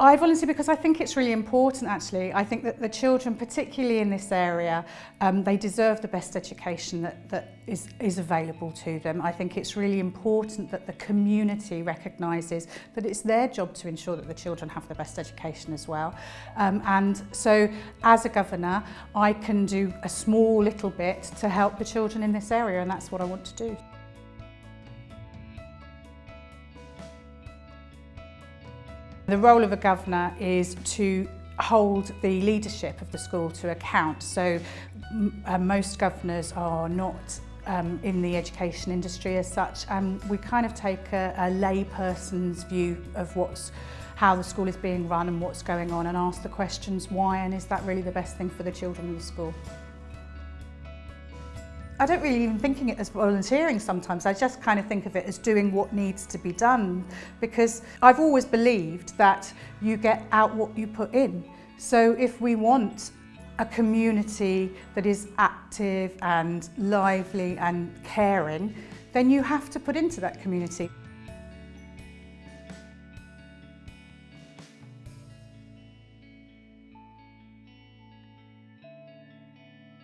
I volunteer because I think it's really important actually. I think that the children, particularly in this area, um, they deserve the best education that, that is, is available to them. I think it's really important that the community recognises that it's their job to ensure that the children have the best education as well. Um, and so as a governor, I can do a small little bit to help the children in this area and that's what I want to do. The role of a governor is to hold the leadership of the school to account. So uh, most governors are not um, in the education industry as such. Um, we kind of take a, a layperson's view of what's how the school is being run and what's going on and ask the questions why and is that really the best thing for the children in the school. I don't really even thinking it as volunteering sometimes. I just kind of think of it as doing what needs to be done because I've always believed that you get out what you put in. So if we want a community that is active and lively and caring, then you have to put into that community.